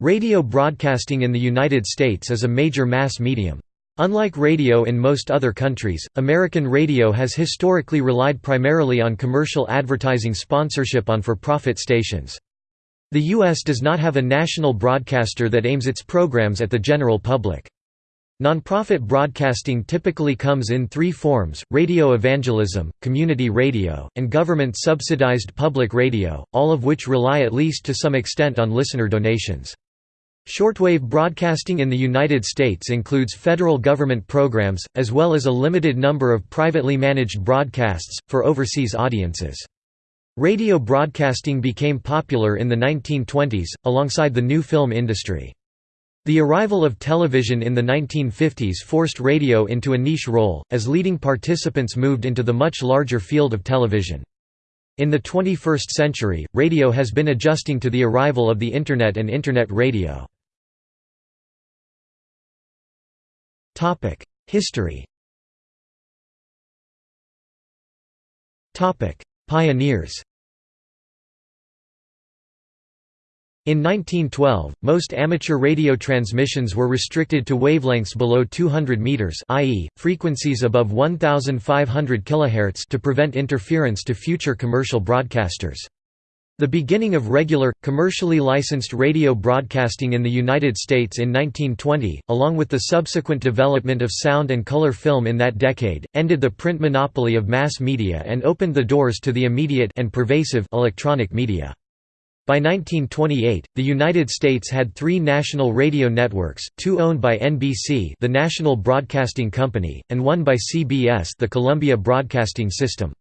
Radio broadcasting in the United States is a major mass medium. Unlike radio in most other countries, American radio has historically relied primarily on commercial advertising sponsorship on for-profit stations. The U.S. does not have a national broadcaster that aims its programs at the general public. Nonprofit broadcasting typically comes in three forms, radio evangelism, community radio, and government-subsidized public radio, all of which rely at least to some extent on listener donations. Shortwave broadcasting in the United States includes federal government programs, as well as a limited number of privately managed broadcasts, for overseas audiences. Radio broadcasting became popular in the 1920s, alongside the new film industry. The arrival of television in the 1950s forced radio into a niche role, as leading participants moved into the much larger field of television. In the 21st century, radio has been adjusting to the arrival of the Internet and Internet radio. History Topic: Pioneers In 1912, most amateur radio transmissions were restricted to wavelengths below 200 meters, i.e., frequencies above 1500 kHz to prevent interference to future commercial broadcasters. The beginning of regular, commercially licensed radio broadcasting in the United States in 1920, along with the subsequent development of sound and color film in that decade, ended the print monopoly of mass media and opened the doors to the immediate and pervasive electronic media. By 1928, the United States had three national radio networks, two owned by NBC the National Broadcasting Company, and one by CBS the Columbia Broadcasting System.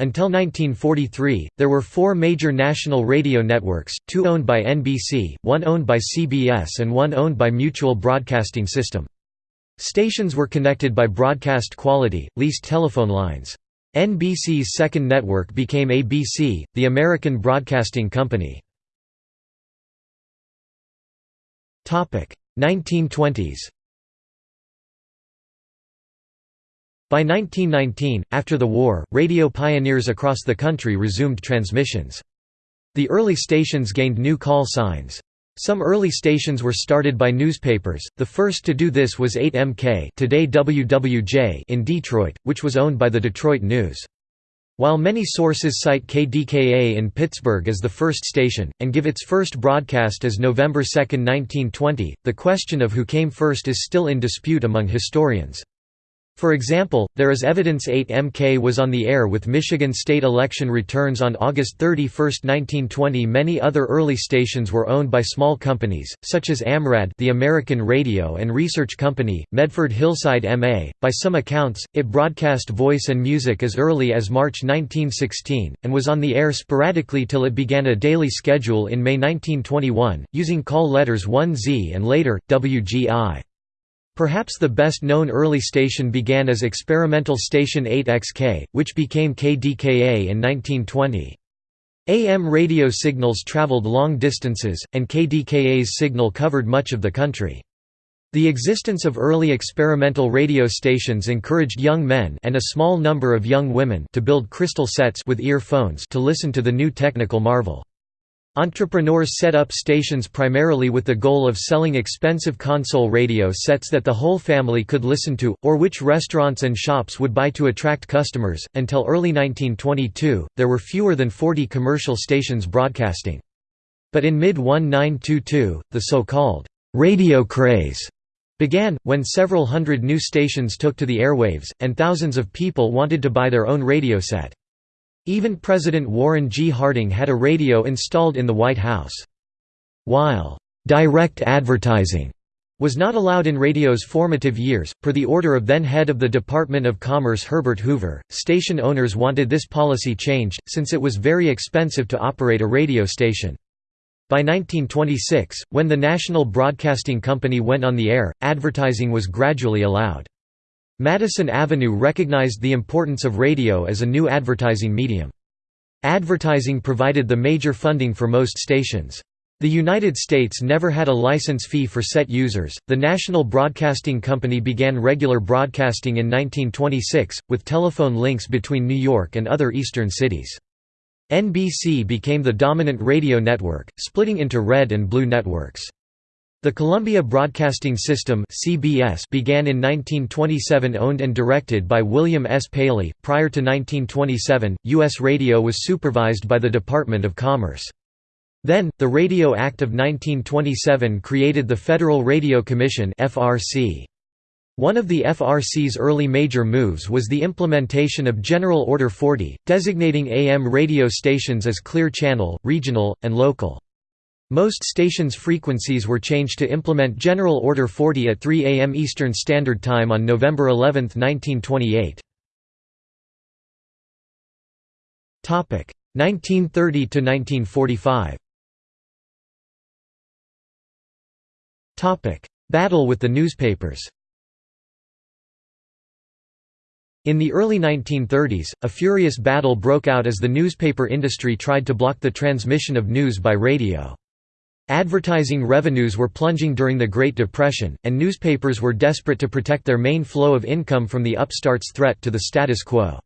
Until 1943, there were four major national radio networks, two owned by NBC, one owned by CBS and one owned by Mutual Broadcasting System. Stations were connected by broadcast quality, leased telephone lines. NBC's second network became ABC, the American Broadcasting Company. 1920s By 1919, after the war, radio pioneers across the country resumed transmissions. The early stations gained new call signs. Some early stations were started by newspapers, the first to do this was 8MK today WWJ in Detroit, which was owned by the Detroit News. While many sources cite KDKA in Pittsburgh as the first station, and give its first broadcast as November 2, 1920, the question of who came first is still in dispute among historians. For example, there is evidence 8MK was on the air with Michigan state election returns on August 31, 1920 Many other early stations were owned by small companies, such as AMRAD the American Radio and Research Company, Medford Hillside MA. By some accounts, it broadcast voice and music as early as March 1916, and was on the air sporadically till it began a daily schedule in May 1921, using call letters 1Z and later, WGI. Perhaps the best-known early station began as experimental station 8XK, which became KDKA in 1920. AM radio signals traveled long distances, and KDKA's signal covered much of the country. The existence of early experimental radio stations encouraged young men and a small number of young women to build crystal sets with earphones to listen to the new technical marvel. Entrepreneurs set up stations primarily with the goal of selling expensive console radio sets that the whole family could listen to, or which restaurants and shops would buy to attract customers. Until early 1922, there were fewer than 40 commercial stations broadcasting. But in mid 1922, the so called radio craze began, when several hundred new stations took to the airwaves, and thousands of people wanted to buy their own radio set. Even President Warren G. Harding had a radio installed in the White House. While «direct advertising» was not allowed in radio's formative years, per the order of then-head of the Department of Commerce Herbert Hoover, station owners wanted this policy changed, since it was very expensive to operate a radio station. By 1926, when the National Broadcasting Company went on the air, advertising was gradually allowed. Madison Avenue recognized the importance of radio as a new advertising medium. Advertising provided the major funding for most stations. The United States never had a license fee for set users. The National Broadcasting Company began regular broadcasting in 1926, with telephone links between New York and other eastern cities. NBC became the dominant radio network, splitting into red and blue networks. The Columbia Broadcasting System (CBS) began in 1927 owned and directed by William S. Paley. Prior to 1927, US radio was supervised by the Department of Commerce. Then, the Radio Act of 1927 created the Federal Radio Commission (FRC). One of the FRC's early major moves was the implementation of General Order 40, designating AM radio stations as clear channel, regional, and local. Most stations' frequencies were changed to implement General Order 40 at 3 am Eastern Standard Time on November 11, 1928. 1930 to 1945. Battle with the newspapers In the early 1930s, a furious battle broke out as the newspaper industry tried to block the transmission of news by radio. Advertising revenues were plunging during the Great Depression, and newspapers were desperate to protect their main flow of income from the upstarts' threat to the status quo.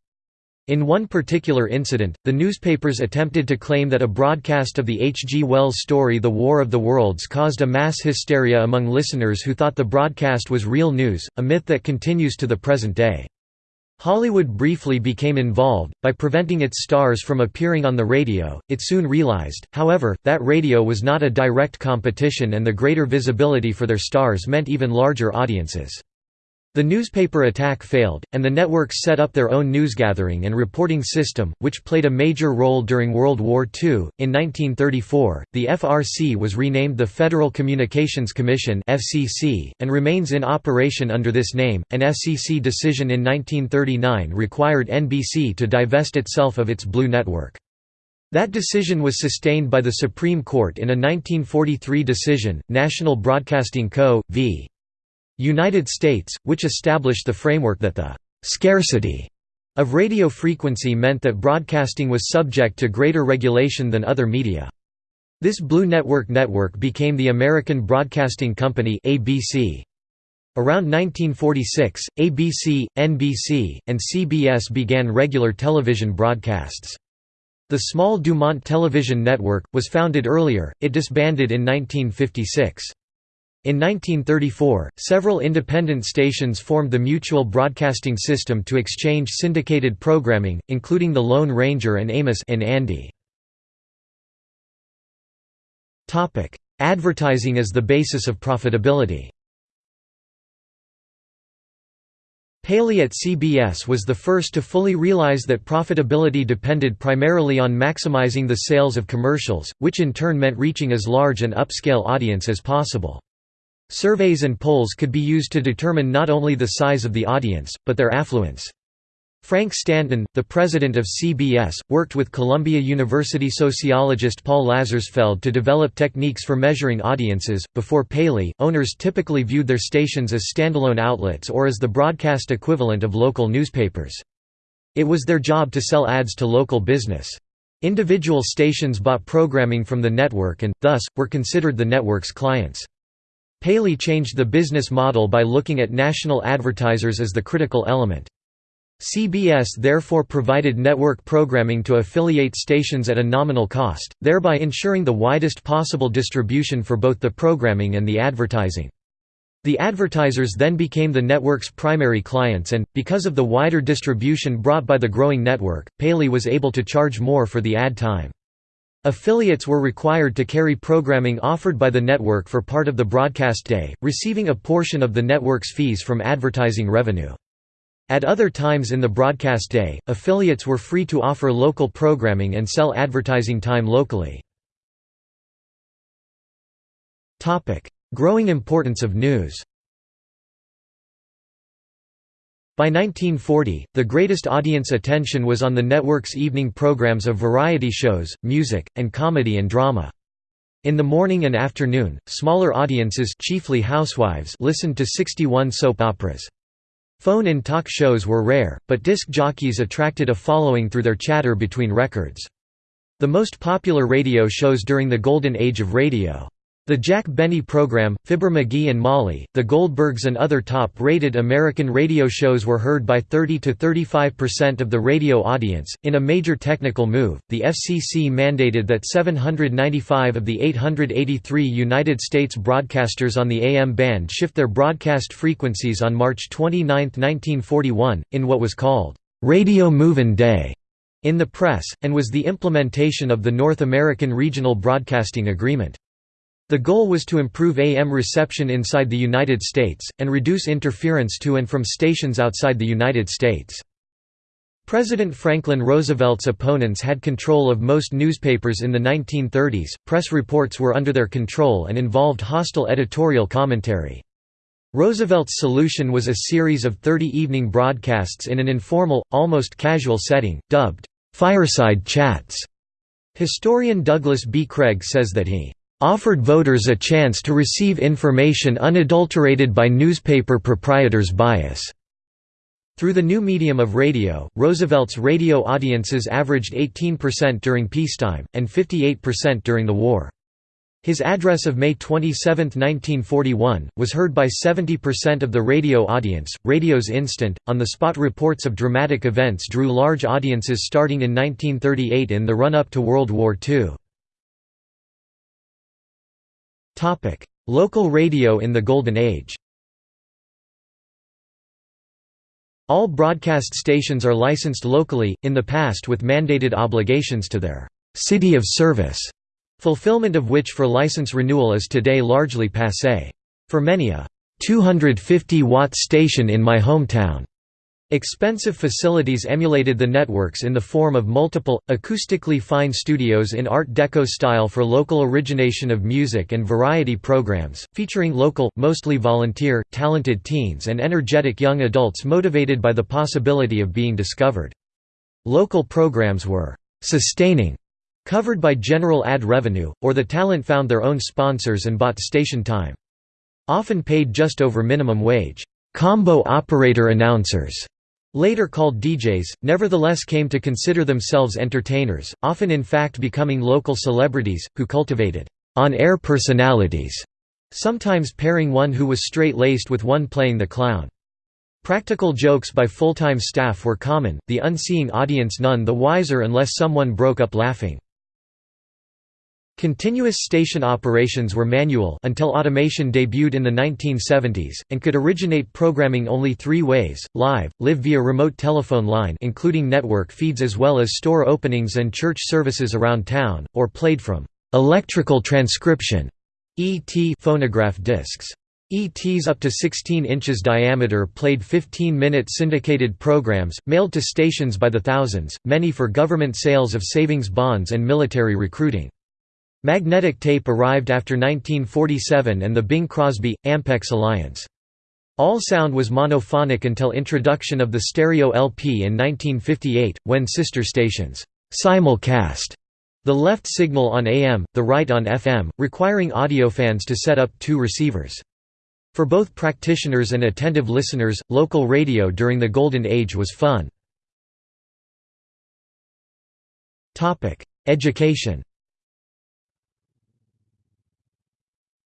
In one particular incident, the newspapers attempted to claim that a broadcast of the H. G. Wells story The War of the Worlds caused a mass hysteria among listeners who thought the broadcast was real news, a myth that continues to the present day. Hollywood briefly became involved, by preventing its stars from appearing on the radio. It soon realized, however, that radio was not a direct competition and the greater visibility for their stars meant even larger audiences. The newspaper attack failed, and the networks set up their own newsgathering and reporting system, which played a major role during World War II. In 1934, the FRC was renamed the Federal Communications Commission (FCC) and remains in operation under this name. An FCC decision in 1939 required NBC to divest itself of its Blue Network. That decision was sustained by the Supreme Court in a 1943 decision, National Broadcasting Co. v. United States, which established the framework that the «scarcity» of radio frequency meant that broadcasting was subject to greater regulation than other media. This Blue Network network became the American Broadcasting Company ABC. Around 1946, ABC, NBC, and CBS began regular television broadcasts. The small Dumont Television Network, was founded earlier, it disbanded in 1956. In 1934, several independent stations formed the Mutual Broadcasting System to exchange syndicated programming, including The Lone Ranger and Amos and Andy. Advertising as the basis of profitability Paley at CBS was the first to fully realize that profitability depended primarily on maximizing the sales of commercials, which in turn meant reaching as large an upscale audience as possible. Surveys and polls could be used to determine not only the size of the audience, but their affluence. Frank Stanton, the president of CBS, worked with Columbia University sociologist Paul Lazarsfeld to develop techniques for measuring audiences. Before Paley, owners typically viewed their stations as standalone outlets or as the broadcast equivalent of local newspapers. It was their job to sell ads to local business. Individual stations bought programming from the network and, thus, were considered the network's clients. Paley changed the business model by looking at national advertisers as the critical element. CBS therefore provided network programming to affiliate stations at a nominal cost, thereby ensuring the widest possible distribution for both the programming and the advertising. The advertisers then became the network's primary clients and, because of the wider distribution brought by the growing network, Paley was able to charge more for the ad time. Affiliates were required to carry programming offered by the network for part of the broadcast day, receiving a portion of the network's fees from advertising revenue. At other times in the broadcast day, affiliates were free to offer local programming and sell advertising time locally. Growing importance of news by 1940, the greatest audience attention was on the network's evening programs of variety shows, music, and comedy and drama. In the morning and afternoon, smaller audiences chiefly housewives listened to 61 soap operas. Phone-in talk shows were rare, but disc jockeys attracted a following through their chatter between records. The most popular radio shows during the golden age of radio The Jack Benny program, Fibber McGee and Molly, The Goldbergs and other top-rated American radio shows were heard by 30 to 35% of the radio audience. In a major technical move, the FCC mandated that 795 of the 883 United States broadcasters on the AM band shift their broadcast frequencies on March 29, 1941, in what was called Radio Move-In Day in the press, and was the implementation of the North American Regional Broadcasting Agreement. The goal was to improve AM reception inside the United States, and reduce interference to and from stations outside the United States. President Franklin Roosevelt's opponents had control of most newspapers in the 1930s, press reports were under their control and involved hostile editorial commentary. Roosevelt's solution was a series of 30 evening broadcasts in an informal, almost casual setting, dubbed, "'fireside chats'". Historian Douglas B. Craig says that he offered voters a chance to receive information unadulterated by newspaper proprietors' bias. Through the new medium of radio, Roosevelt's radio audiences averaged 18% during peacetime, and 58% during the war. His address of May 27, 1941, was heard by 70% of the radio audience. Radio's instant, on the spot reports of dramatic events drew large audiences starting in 1938 in the run up to World War II. Topic: Local radio in the Golden Age. All broadcast stations are licensed locally, in the past with mandated obligations to their city of service, fulfillment of which for license renewal is today largely passé. For many a 250-watt station in my hometown Expensive facilities emulated the networks in the form of multiple, acoustically fine studios in Art Deco style for local origination of music and variety programs, featuring local, mostly volunteer, talented teens and energetic young adults motivated by the possibility of being discovered. Local programs were «sustaining», covered by general ad revenue, or the talent found their own sponsors and bought station time. Often paid just over minimum wage. Combo operator announcers later called DJs, nevertheless came to consider themselves entertainers, often in fact becoming local celebrities, who cultivated on-air personalities, sometimes pairing one who was straight-laced with one playing the clown. Practical jokes by full-time staff were common, the unseeing audience none the wiser unless someone broke up laughing. Continuous station operations were manual until automation debuted in the 1970s, and could originate programming only three ways, live, live via remote telephone line including network feeds as well as store openings and church services around town, or played from «electrical transcription» ET phonograph discs. ETs up to 16 inches diameter played 15-minute syndicated programs, mailed to stations by the thousands, many for government sales of savings bonds and military recruiting. Magnetic tape arrived after 1947 and the Bing Crosby Ampex alliance. All sound was monophonic until introduction of the stereo LP in 1958, when sister stations simulcast the left signal on AM, the right on FM, requiring audiofans to set up two receivers. For both practitioners and attentive listeners, local radio during the Golden Age was fun. Education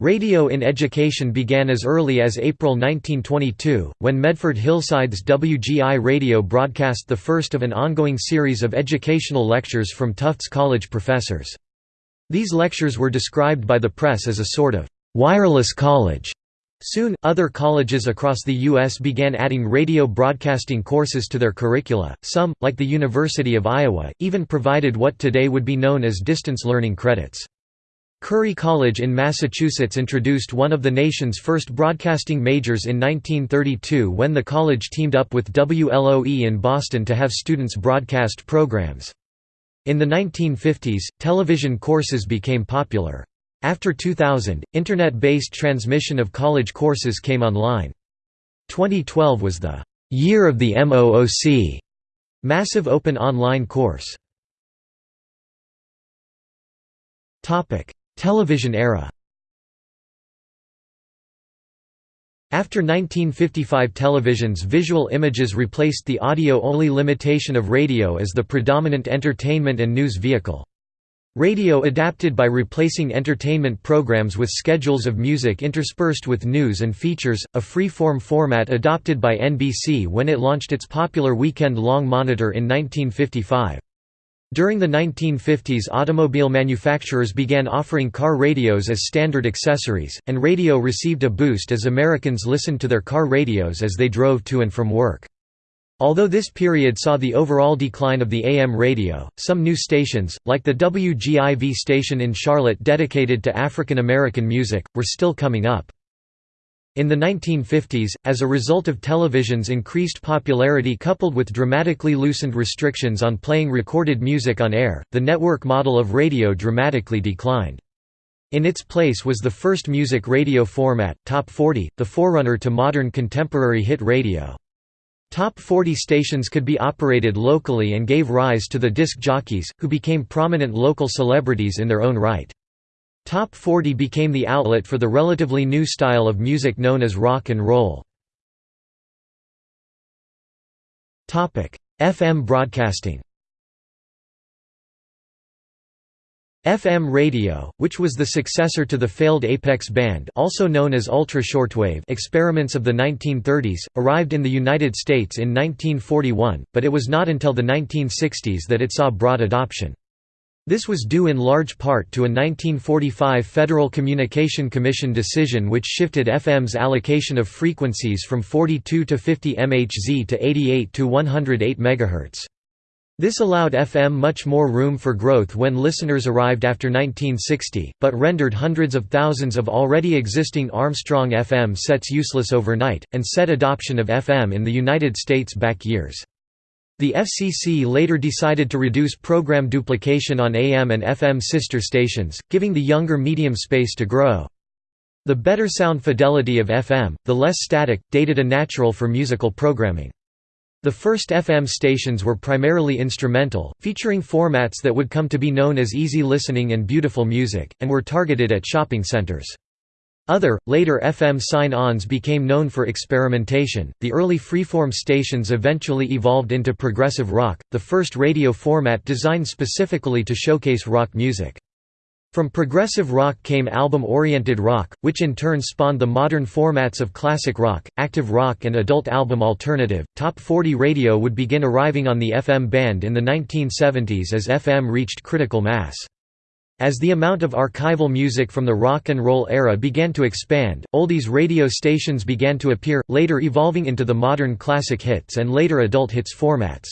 Radio in education began as early as April 1922, when Medford Hillside's WGI Radio broadcast the first of an ongoing series of educational lectures from Tufts College professors. These lectures were described by the press as a sort of «wireless college». Soon, other colleges across the U.S. began adding radio broadcasting courses to their curricula, some, like the University of Iowa, even provided what today would be known as distance learning credits. Curry College in Massachusetts introduced one of the nation's first broadcasting majors in 1932 when the college teamed up with WLOE in Boston to have students broadcast programs. In the 1950s, television courses became popular. After 2000, Internet-based transmission of college courses came online. 2012 was the «Year of the MOOC» massive open online course. Television era After 1955 television's visual images replaced the audio-only limitation of radio as the predominant entertainment and news vehicle. Radio adapted by replacing entertainment programs with schedules of music interspersed with news and features, a free-form format adopted by NBC when it launched its popular weekend-long monitor in 1955. During the 1950s automobile manufacturers began offering car radios as standard accessories, and radio received a boost as Americans listened to their car radios as they drove to and from work. Although this period saw the overall decline of the AM radio, some new stations, like the WGIV station in Charlotte dedicated to African American music, were still coming up. In the 1950s, as a result of television's increased popularity coupled with dramatically loosened restrictions on playing recorded music on air, the network model of radio dramatically declined. In its place was the first music radio format, Top 40, the forerunner to modern contemporary hit radio. Top 40 stations could be operated locally and gave rise to the disc jockeys, who became prominent local celebrities in their own right. Top 40 became the outlet for the relatively new style of music known as rock and roll. FM broadcasting FM radio, which was the successor to the failed Apex band also known as ultra-shortwave experiments of the 1930s, arrived in the United States in 1941, but it was not until the 1960s that it saw broad adoption. This was due in large part to a 1945 Federal Communication Commission decision which shifted FM's allocation of frequencies from 42 to 50 MHz to 88 to 108 MHz. This allowed FM much more room for growth when listeners arrived after 1960, but rendered hundreds of thousands of already existing Armstrong FM sets useless overnight, and set adoption of FM in the United States back years. The FCC later decided to reduce program duplication on AM and FM sister stations, giving the younger medium space to grow. The better sound fidelity of FM, the less static, dated a natural for musical programming. The first FM stations were primarily instrumental, featuring formats that would come to be known as easy listening and beautiful music, and were targeted at shopping centers. Other, later FM sign-ons became known for experimentation. The early freeform stations eventually evolved into progressive rock, the first radio format designed specifically to showcase rock music. From progressive rock came album-oriented rock, which in turn spawned the modern formats of classic rock, active rock and adult album alternative. Top 40 radio would begin arriving on the FM band in the 1970s as FM reached critical mass. As the amount of archival music from the rock and roll era began to expand, oldies radio stations began to appear, later evolving into the modern classic hits and later adult hits formats.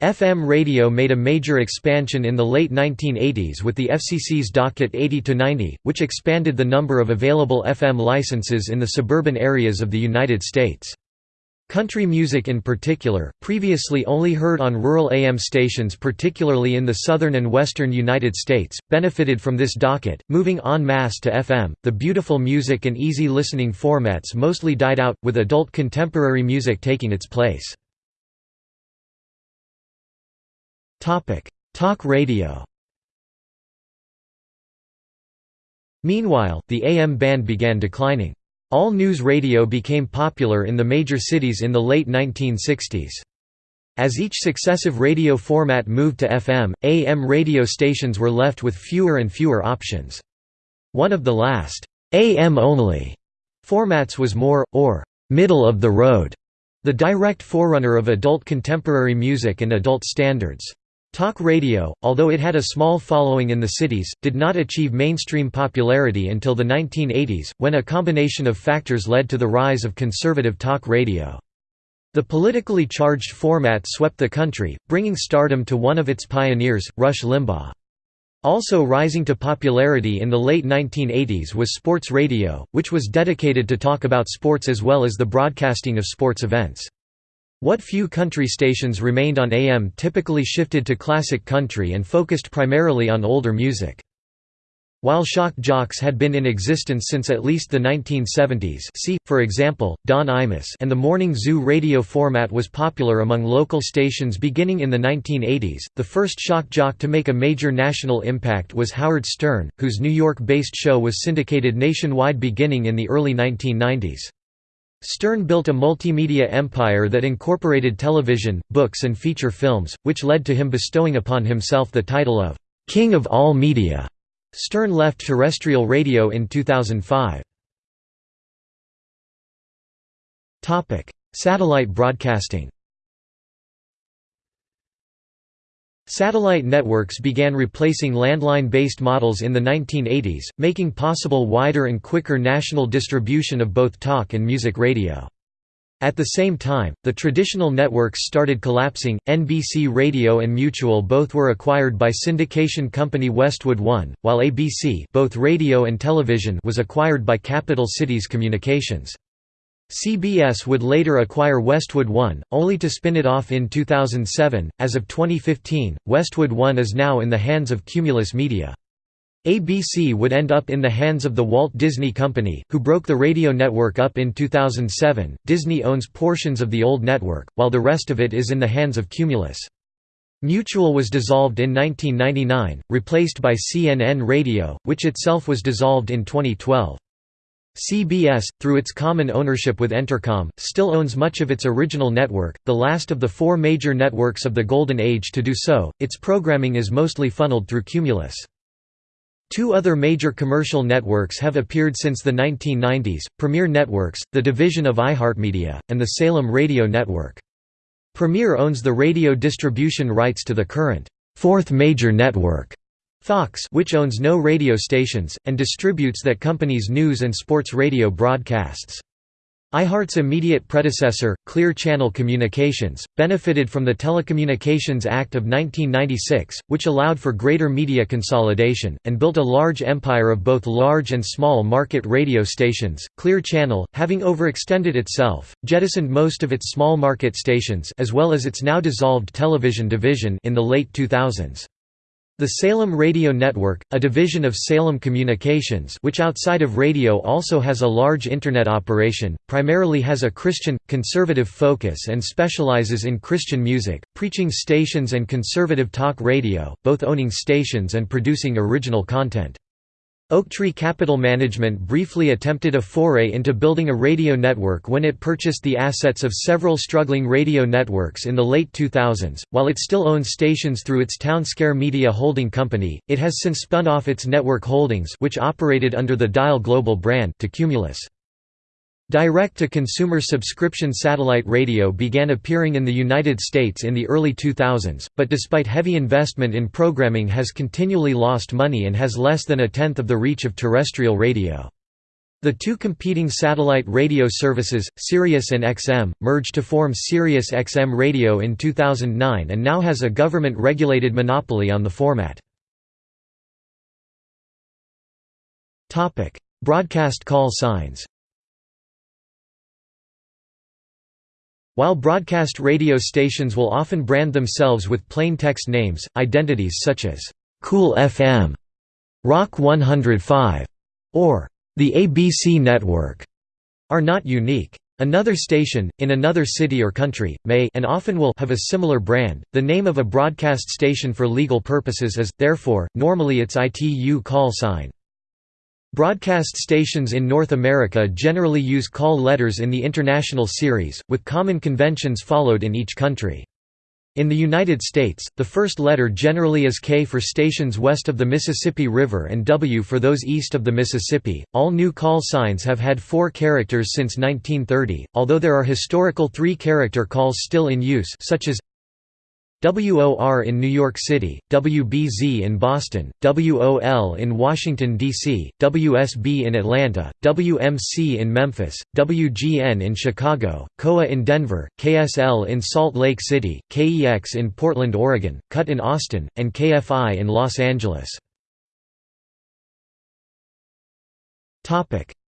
FM radio made a major expansion in the late 1980s with the FCC's Docket 80-90, which expanded the number of available FM licenses in the suburban areas of the United States. Country music in particular, previously only heard on rural AM stations particularly in the southern and western United States, benefited from this docket, moving en masse to FM. The beautiful music and easy listening formats mostly died out, with adult contemporary music taking its place. Talk radio. Meanwhile, the AM band began declining. All news radio became popular in the major cities in the late 1960s. As each successive radio format moved to FM, AM radio stations were left with fewer and fewer options. One of the last AM only formats was MOR, or middle of the road, the direct forerunner of adult contemporary music and adult standards. Talk radio, although it had a small following in the cities, did not achieve mainstream popularity until the 1980s, when a combination of factors led to the rise of conservative talk radio. The politically charged format swept the country, bringing stardom to one of its pioneers, Rush Limbaugh. Also rising to popularity in the late 1980s was sports radio, which was dedicated to talk about sports as well as the broadcasting of sports events. What few country stations remained on AM typically shifted to classic country and focused primarily on older music. While shock jocks had been in existence since at least the 1970s see, for example, Don Imus and the Morning Zoo radio format was popular among local stations beginning in the 1980s, the first shock jock to make a major national impact was Howard Stern, whose New York-based show was syndicated nationwide beginning in the early 1990s. Stern built a multimedia empire that incorporated television, books and feature films, which led to him bestowing upon himself the title of "'King of all media'", Stern left terrestrial radio in 2005. Satellite broadcasting Satellite networks began replacing landline-based models in the 1980s, making possible wider and quicker national distribution of both talk and music radio. At the same time, the traditional networks started collapsing. NBC Radio and Mutual both were acquired by syndication company Westwood One, while ABC, both radio and television, was acquired by Capital Cities Communications. CBS would later acquire Westwood One, only to spin it off in 2007. As of 2015, Westwood One is now in the hands of Cumulus Media. ABC would end up in the hands of the Walt Disney Company, who broke the radio network up in 2007. Disney owns portions of the old network, while the rest of it is in the hands of Cumulus. Mutual was dissolved in 1999, replaced by CNN Radio, which itself was dissolved in 2012. CBS, through its common ownership with Entercom, still owns much of its original network, the last of the four major networks of the Golden Age to do so. Its programming is mostly funneled through Cumulus. Two other major commercial networks have appeared since the 1990s, Premiere Networks, the division of iHeartMedia, and the Salem Radio Network. Premiere owns the radio distribution rights to the current, fourth major network, Fox which owns no radio stations, and distributes that company's news and sports radio broadcasts. iHeart's immediate predecessor, Clear Channel Communications, benefited from the Telecommunications Act of 1996, which allowed for greater media consolidation, and built a large empire of both large and small market radio stations. Clear Channel, having overextended itself, jettisoned most of its small market stations as well as its now dissolved television division in the late 2000s. The Salem Radio Network, a division of Salem Communications which outside of radio also has a large Internet operation, primarily has a Christian, conservative focus and specializes in Christian music, preaching stations and conservative talk radio, both owning stations and producing original content. Oaktree Capital Management briefly attempted a foray into building a radio network when it purchased the assets of several struggling radio networks in the late 2000s. While it still owns stations through its Townsquare Media Holding Company, it has since spun off its network holdings, which operated under the Dial Global brand, to Cumulus. Direct-to-consumer subscription satellite radio began appearing in the United States in the early 2000s, but despite heavy investment in programming has continually lost money and has less than a tenth of the reach of terrestrial radio. The two competing satellite radio services, Sirius and XM, merged to form Sirius XM Radio in 2009 and now has a government-regulated monopoly on the format. Broadcast call signs While broadcast radio stations will often brand themselves with plain text names, identities such as Cool FM, Rock 105, or the ABC Network are not unique. Another station, in another city or country, may and often will have a similar brand. The name of a broadcast station for legal purposes is, therefore, normally its ITU call sign. Broadcast stations in North America generally use call letters in the international series, with common conventions followed in each country. In the United States, the first letter generally is K for stations west of the Mississippi River and W for those east of the Mississippi. All new call signs have had four characters since 1930, although there are historical three character calls still in use, such as WOR in New York City, WBZ in Boston, WOL in Washington, D.C., WSB in Atlanta, WMC in Memphis, WGN in Chicago, KOA in Denver, KSL in Salt Lake City, KEX in Portland, Oregon, KUT in Austin, and KFI in Los Angeles.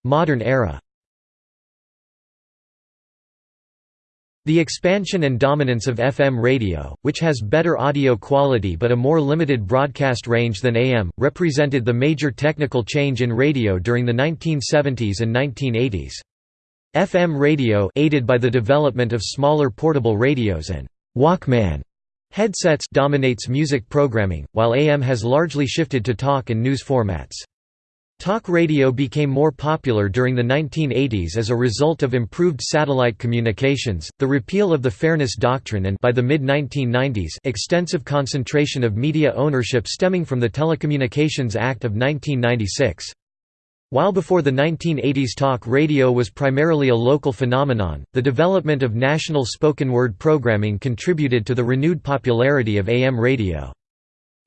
Modern era The expansion and dominance of FM radio, which has better audio quality but a more limited broadcast range than AM, represented the major technical change in radio during the 1970s and 1980s. FM radio aided by the development of smaller portable radios and Walkman headsets dominates music programming, while AM has largely shifted to talk and news formats. Talk radio became more popular during the 1980s as a result of improved satellite communications, the repeal of the Fairness Doctrine and by the mid-1990s extensive concentration of media ownership stemming from the Telecommunications Act of 1996. While before the 1980s talk radio was primarily a local phenomenon, the development of national spoken word programming contributed to the renewed popularity of AM radio.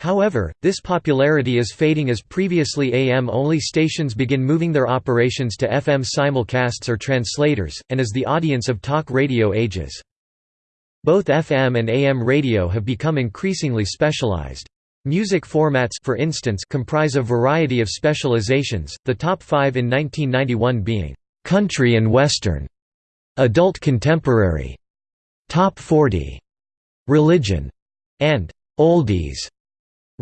However, this popularity is fading as previously AM-only stations begin moving their operations to FM simulcasts or translators, and as the audience of talk radio ages. Both FM and AM radio have become increasingly specialized. Music formats for instance comprise a variety of specializations, the top five in 1991 being, "'Country and Western", "'Adult Contemporary", "'Top 40", "'Religion", and "'Oldies'".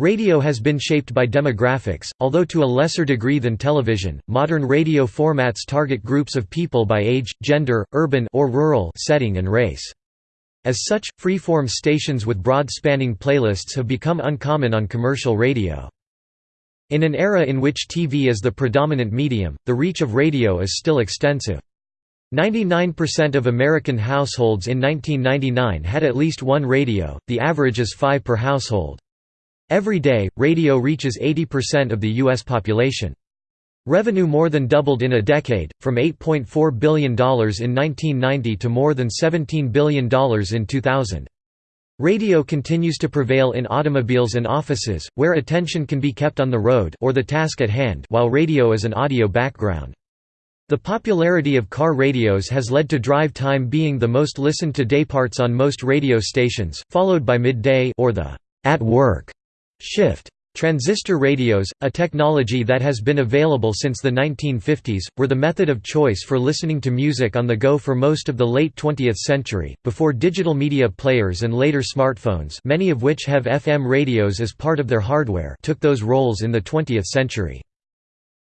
Radio has been shaped by demographics, although to a lesser degree than television. Modern radio formats target groups of people by age, gender, urban or rural setting and race. As such, freeform stations with broad-spanning playlists have become uncommon on commercial radio. In an era in which TV is the predominant medium, the reach of radio is still extensive. 99% of American households in 1999 had at least one radio, the average is five per household. Every day, radio reaches 80% of the U.S. population. Revenue more than doubled in a decade, from $8.4 billion in 1990 to more than $17 billion in 2000. Radio continues to prevail in automobiles and offices, where attention can be kept on the road or the task at hand while radio is an audio background. The popularity of car radios has led to drive time being the most listened to dayparts on most radio stations, followed by midday or the at work Shift. Transistor radios, a technology that has been available since the 1950s, were the method of choice for listening to music on the go for most of the late 20th century, before digital media players and later smartphones many of which have FM radios as part of their hardware took those roles in the 20th century.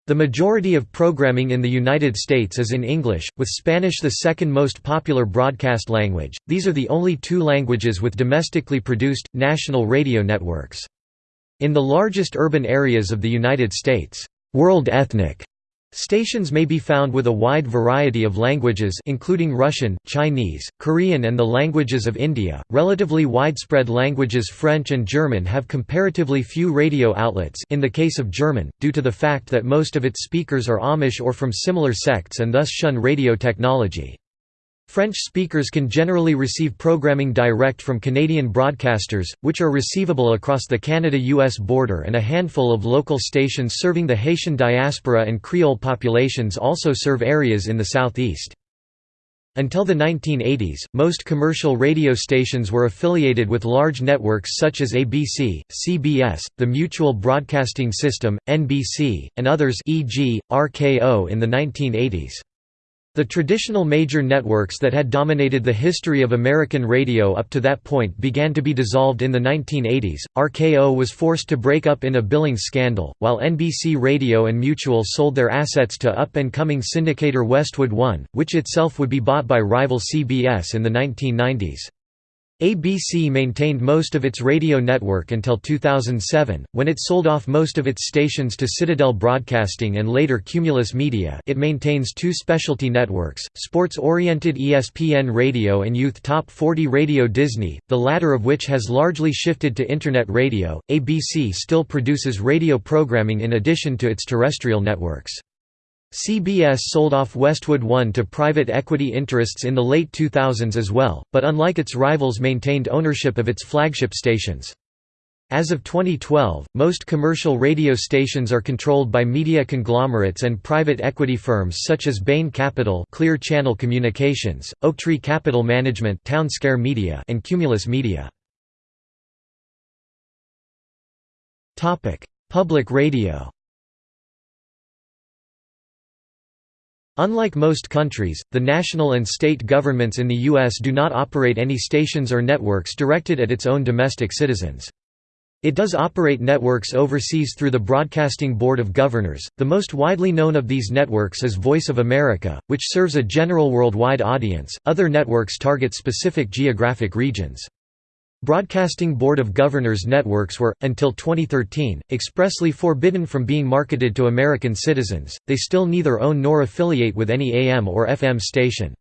The majority of programming in the United States is in English, with Spanish the second most popular broadcast language. These are the only two languages with domestically produced, national radio networks. In the largest urban areas of the United States, world ethnic stations may be found with a wide variety of languages including Russian, Chinese, Korean and the languages of India. Relatively widespread languages French and German have comparatively few radio outlets in the case of German, due to the fact that most of its speakers are Amish or from similar sects and thus shun radio technology. French speakers can generally receive programming direct from Canadian broadcasters, which are receivable across the Canada-US border and a handful of local stations serving the Haitian diaspora and Creole populations also serve areas in the southeast. Until the 1980s, most commercial radio stations were affiliated with large networks such as ABC, CBS, the Mutual Broadcasting System, NBC, and others e.g., RKO in the 1980s. The traditional major networks that had dominated the history of American radio up to that point began to be dissolved in the 1980s. RKO was forced to break up in a billing scandal, while NBC Radio and Mutual sold their assets to up and coming syndicator Westwood One, which itself would be bought by rival CBS in the 1990s. ABC maintained most of its radio network until 2007, when it sold off most of its stations to Citadel Broadcasting and later Cumulus Media it maintains two specialty networks, sports-oriented ESPN Radio and Youth Top 40 Radio Disney, the latter of which has largely shifted to Internet radio. ABC still produces radio programming in addition to its terrestrial networks. CBS sold off Westwood One to private equity interests in the late 2000s as well, but unlike its rivals maintained ownership of its flagship stations. As of 2012, most commercial radio stations are controlled by media conglomerates and private equity firms such as Bain Capital Clear Channel Communications, Oaktree Capital Management Townsquare Media and Cumulus Media. Public radio Unlike most countries, the national and state governments in the U.S. do not operate any stations or networks directed at its own domestic citizens. It does operate networks overseas through the Broadcasting Board of Governors. The most widely known of these networks is Voice of America, which serves a general worldwide audience. Other networks target specific geographic regions. Broadcasting Board of Governors networks were, until 2013, expressly forbidden from being marketed to American citizens, they still neither own nor affiliate with any AM or FM station.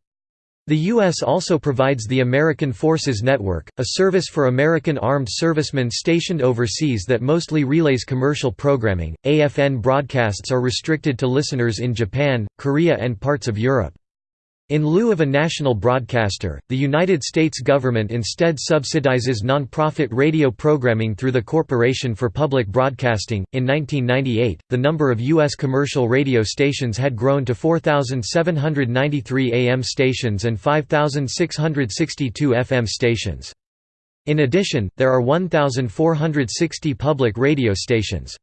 The U.S. also provides the American Forces Network, a service for American armed servicemen stationed overseas that mostly relays commercial programming. AFN broadcasts are restricted to listeners in Japan, Korea, and parts of Europe. In lieu of a national broadcaster, the United States government instead subsidizes nonprofit radio programming through the Corporation for Public Broadcasting. In 1998, the number of U.S. commercial radio stations had grown to 4,793 AM stations and 5,662 FM stations. In addition, there are 1,460 public radio stations.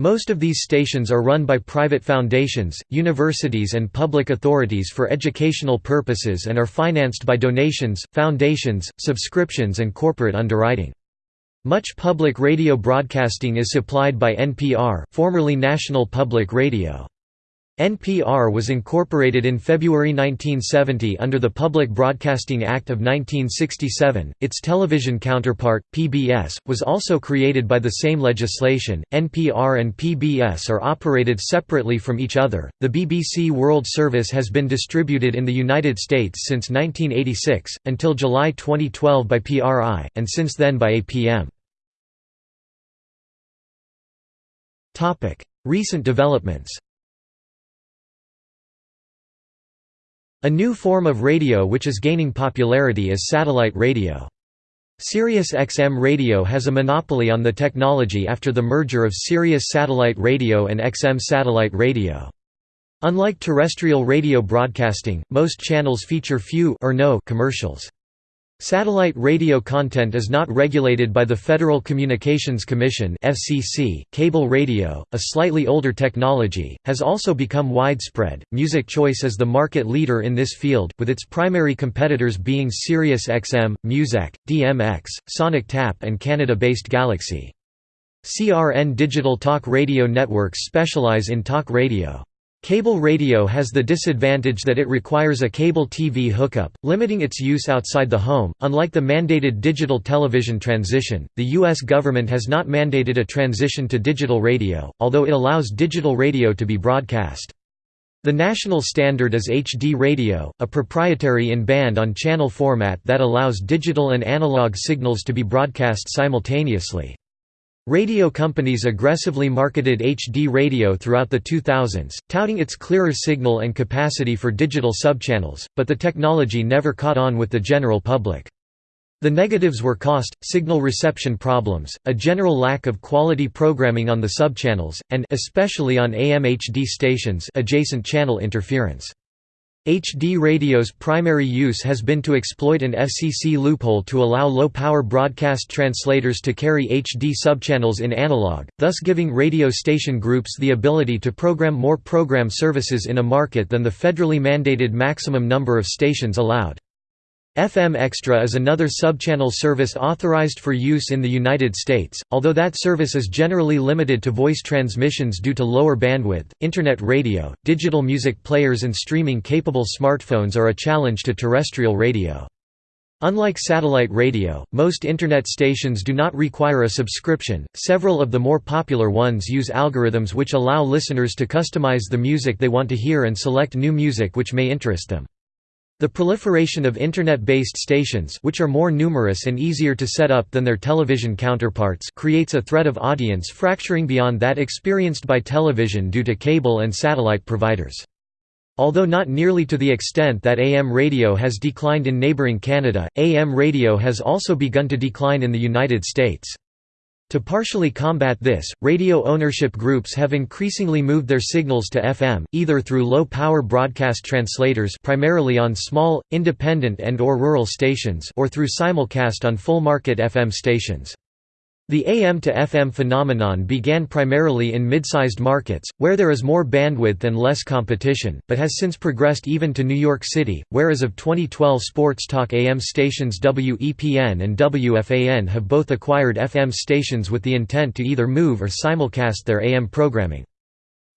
Most of these stations are run by private foundations, universities and public authorities for educational purposes and are financed by donations, foundations, subscriptions and corporate underwriting. Much public radio broadcasting is supplied by NPR formerly National Public Radio. NPR was incorporated in February 1970 under the Public Broadcasting Act of 1967. Its television counterpart, PBS, was also created by the same legislation. NPR and PBS are operated separately from each other. The BBC World Service has been distributed in the United States since 1986, until July 2012 by PRI, and since then by APM. Recent developments A new form of radio which is gaining popularity is satellite radio. Sirius XM Radio has a monopoly on the technology after the merger of Sirius Satellite Radio and XM Satellite Radio. Unlike terrestrial radio broadcasting, most channels feature few or no commercials. Satellite radio content is not regulated by the Federal Communications Commission (FCC). Cable radio, a slightly older technology, has also become widespread. Music Choice is the market leader in this field, with its primary competitors being Sirius XM, Muzak, DMX, Sonic Tap, and Canada-based Galaxy. CRN Digital Talk Radio networks specialize in talk radio. Cable radio has the disadvantage that it requires a cable TV hookup, limiting its use outside the home. Unlike the mandated digital television transition, the U.S. government has not mandated a transition to digital radio, although it allows digital radio to be broadcast. The national standard is HD radio, a proprietary in-band on-channel format that allows digital and analog signals to be broadcast simultaneously. Radio companies aggressively marketed HD radio throughout the 2000s, touting its clearer signal and capacity for digital subchannels, but the technology never caught on with the general public. The negatives were cost, signal reception problems, a general lack of quality programming on the subchannels, and especially on AM HD stations adjacent channel interference. HD radio's primary use has been to exploit an FCC loophole to allow low-power broadcast translators to carry HD subchannels in analog, thus giving radio station groups the ability to program more program services in a market than the federally mandated maximum number of stations allowed. FM Extra is another subchannel service authorized for use in the United States, although that service is generally limited to voice transmissions due to lower bandwidth. Internet radio, digital music players, and streaming capable smartphones are a challenge to terrestrial radio. Unlike satellite radio, most Internet stations do not require a subscription. Several of the more popular ones use algorithms which allow listeners to customize the music they want to hear and select new music which may interest them. The proliferation of Internet-based stations which are more numerous and easier to set up than their television counterparts creates a threat of audience fracturing beyond that experienced by television due to cable and satellite providers. Although not nearly to the extent that AM radio has declined in neighbouring Canada, AM radio has also begun to decline in the United States. To partially combat this, radio ownership groups have increasingly moved their signals to FM, either through low-power broadcast translators primarily on small, independent and or rural stations or through simulcast on full-market FM stations. The AM to FM phenomenon began primarily in mid-sized markets, where there is more bandwidth and less competition, but has since progressed even to New York City, where as of 2012 sports talk AM stations WEPN and WFAN have both acquired FM stations with the intent to either move or simulcast their AM programming.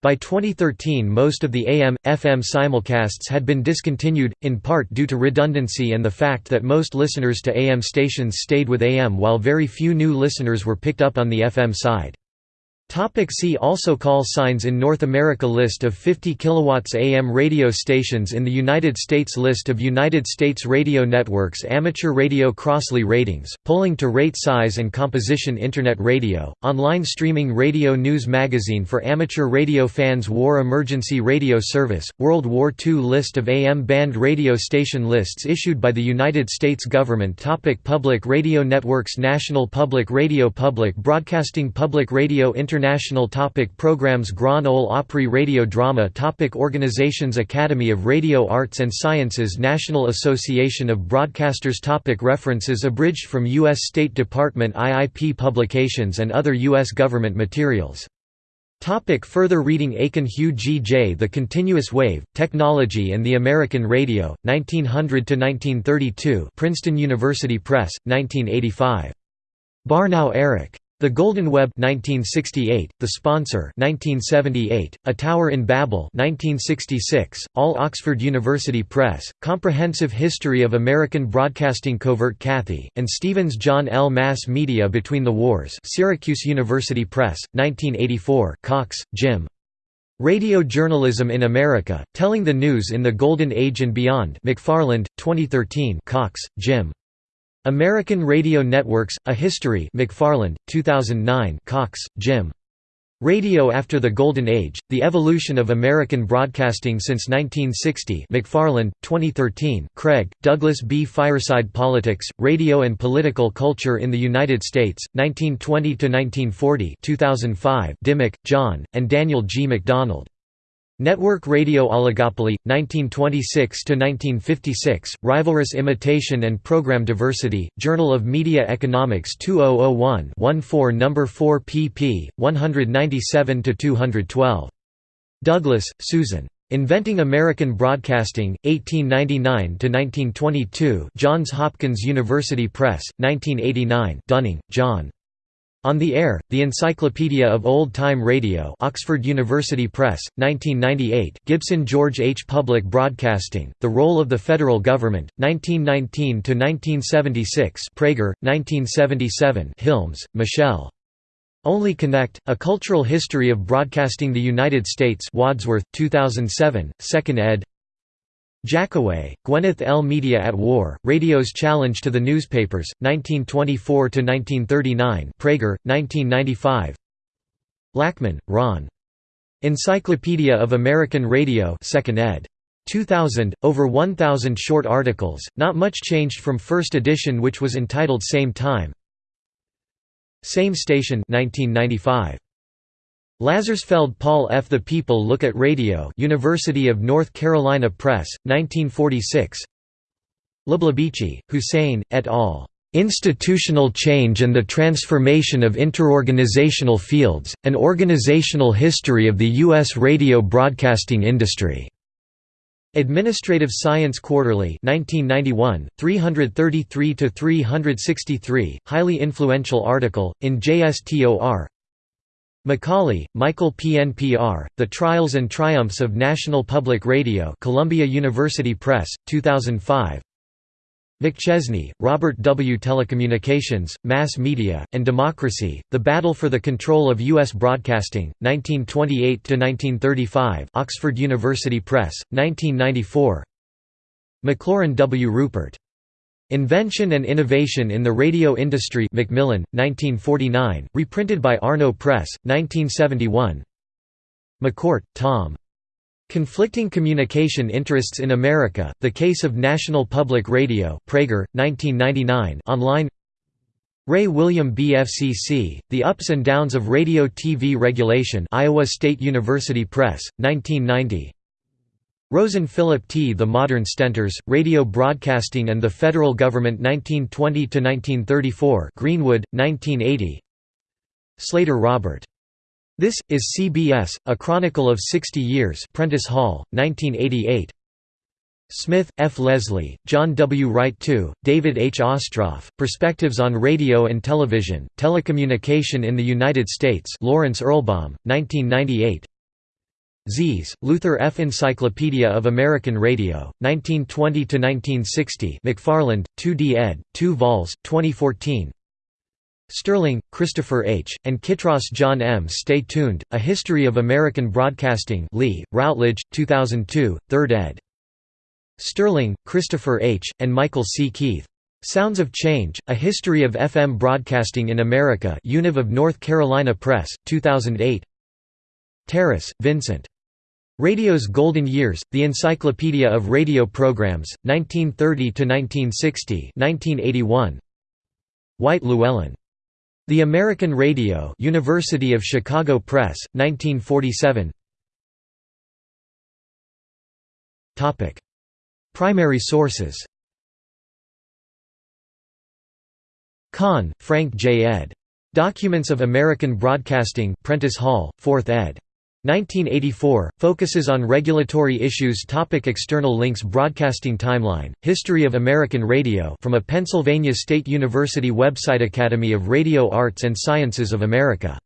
By 2013 most of the AM, FM simulcasts had been discontinued, in part due to redundancy and the fact that most listeners to AM stations stayed with AM while very few new listeners were picked up on the FM side. Topic see also Call signs in North America List of 50 kW AM radio stations in the United States List of United States radio networks Amateur radio Crossley ratings, polling to rate size and composition Internet radio, online streaming radio news magazine for amateur radio fans War Emergency Radio Service, World War II List of AM band radio station lists issued by the United States government Topic Public radio networks National Public Radio Public Broadcasting Public Radio Internet International topic Programs Grand Ole Opry Radio Drama topic Organizations Academy of Radio Arts and Sciences National Association of Broadcasters topic References abridged from U.S. State Department IIP publications and other U.S. government materials Topic further reading Aitken Hugh G. J. The Continuous Wave, Technology and the American Radio, 1900–1932 Princeton University Press, 1985. Barnouw Erik. The Golden Web 1968, The Sponsor 1978, A Tower in Babel 1966, All Oxford University Press, Comprehensive History of American Broadcasting Covert Cathy, and Stevens John L. Mass Media Between the Wars Syracuse University Press, 1984 Cox, Jim. Radio Journalism in America, Telling the News in the Golden Age and Beyond McFarland, 2013 Cox, Jim. American Radio Networks, A History McFarland, 2009 Cox, Jim. Radio After the Golden Age, The Evolution of American Broadcasting Since 1960 McFarland, 2013 Craig, Douglas B. Fireside Politics, Radio and Political Culture in the United States, 1920–1940 2005 Dimmick, John, and Daniel G. McDonald. Network radio oligopoly, 1926–1956, Rivalrous Imitation and Program Diversity, Journal of Media Economics 2001-14 No. 4 pp. 197–212. Douglas, Susan. Inventing American Broadcasting, 1899–1922 Johns Hopkins University Press, 1989 Dunning, John. On the Air, The Encyclopedia of Old Time Radio Oxford University Press, 1998 Gibson George H. Public Broadcasting, The Role of the Federal Government, 1919–1976 Praeger, 1977 Hilmes, Michelle. Only Connect, A Cultural History of Broadcasting the United States Wadsworth, 2007, 2nd ed. Jackaway, Gwyneth L. Media at War, Radio's Challenge to the Newspapers, 1924–1939 Praeger, 1995 Lackman, Ron. Encyclopedia of American Radio 2nd ed. 2000, over 1,000 short articles, not much changed from first edition which was entitled Same Time Same Station 1995. Lazarsfeld Paul F. The People Look at Radio University of North Carolina Press, 1946 Leblebici, Hussein, et al. Institutional Change and the Transformation of Interorganizational Fields, An Organizational History of the U.S. Radio Broadcasting Industry. Administrative Science Quarterly 1991, 333–363, highly influential article, in JSTOR McCauley, Michael PNPR, The Trials and Triumphs of National Public Radio Columbia University Press, 2005 McChesney, Robert W. Telecommunications, Mass Media, and Democracy, The Battle for the Control of U.S. Broadcasting, 1928–1935 Oxford University Press, 1994 Maclaurin W. Rupert. Invention and Innovation in the Radio Industry Macmillan, 1949, reprinted by Arno Press, 1971 McCourt, Tom. Conflicting Communication Interests in America, The Case of National Public Radio Praeger, 1999 online. Ray William BFCC, The Ups and Downs of Radio-TV Regulation Iowa State University Press, 1990 Rosen Philip T. The Modern Stentors, Radio Broadcasting and the Federal Government 1920–1934 Greenwood, 1980 Slater Robert. This, is CBS, A Chronicle of 60 Years Prentice Hall, 1988 Smith, F. Leslie, John W. Wright II, David H. Ostroff, Perspectives on Radio and Television, Telecommunication in the United States Lawrence Erlbaum, 1998 Sies, Luther F. Encyclopedia of American Radio, 1920–1960 McFarland, 2d ed., 2 vols, 2014 Sterling, Christopher H., and Kittross John M. Stay Tuned, A History of American Broadcasting Lee, Routledge, 2002, 3rd ed. Sterling, Christopher H., and Michael C. Keith. Sounds of Change, A History of FM Broadcasting in America Univ of North Carolina Press, 2008 Terrace, Vincent. Radio's Golden Years, The Encyclopedia of Radio Programs, 1930–1960 1981. White Llewellyn. The American Radio University of Chicago Press, 1947 Primary sources Kahn, Frank J. ed. Documents of American Broadcasting Prentice Hall, 4th ed. 1984, focuses on regulatory issues topic External links Broadcasting Timeline, History of American Radio from a Pennsylvania State University website Academy of Radio Arts and Sciences of America